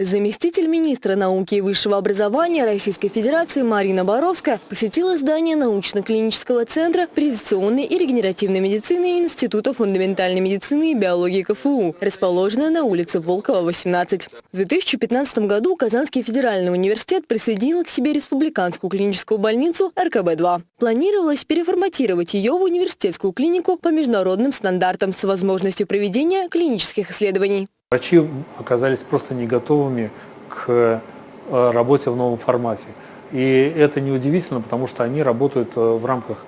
Заместитель министра науки и высшего образования Российской Федерации Марина Боровская посетила здание научно-клинического центра предиционной и регенеративной медицины Института фундаментальной медицины и биологии КФУ, расположенное на улице Волкова, 18. В 2015 году Казанский федеральный университет присоединил к себе республиканскую клиническую больницу РКБ-2. Планировалось переформатировать ее в университетскую клинику по международным стандартам с возможностью проведения клинических исследований. Врачи оказались просто не готовыми к э, работе в новом формате. И это неудивительно, потому что они работают э, в рамках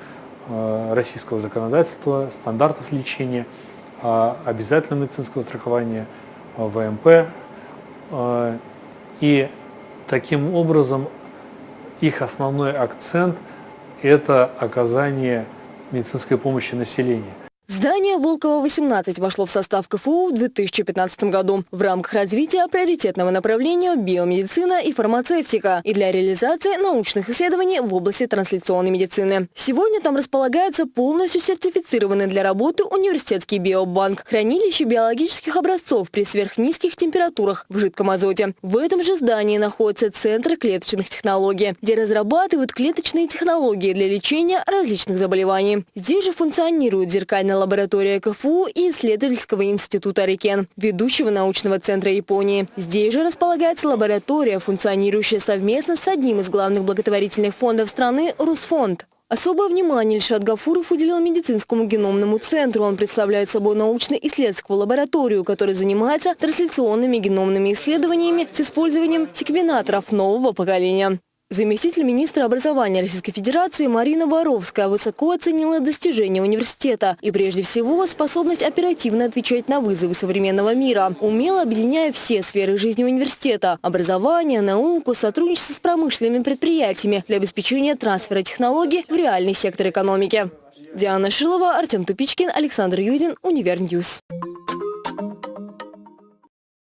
э, российского законодательства, стандартов лечения, обязательного медицинского страхования, ВМП. И таким образом их основной акцент – это оказание медицинской помощи населению. Здание Волкова-18 вошло в состав КФУ в 2015 году в рамках развития приоритетного направления биомедицина и фармацевтика и для реализации научных исследований в области трансляционной медицины. Сегодня там располагается полностью сертифицированный для работы университетский биобанк, хранилище биологических образцов при сверхнизких температурах в жидком азоте. В этом же здании находится Центр клеточных технологий, где разрабатывают клеточные технологии для лечения различных заболеваний. Здесь же функционирует зеркальная лаборатория КФУ и исследовательского института Рикен, ведущего научного центра Японии. Здесь же располагается лаборатория, функционирующая совместно с одним из главных благотворительных фондов страны – Русфонд. Особое внимание Ильшат Гафуров уделил медицинскому геномному центру. Он представляет собой научно-исследовательскую лабораторию, которая занимается трансляционными геномными исследованиями с использованием секвенаторов нового поколения. Заместитель министра образования Российской Федерации Марина Боровская высоко оценила достижения университета и прежде всего способность оперативно отвечать на вызовы современного мира, умело объединяя все сферы жизни университета – образование, науку, сотрудничество с промышленными предприятиями для обеспечения трансфера технологий в реальный сектор экономики. Диана Шилова, Артем Тупичкин, Александр Юдин, Универньюз.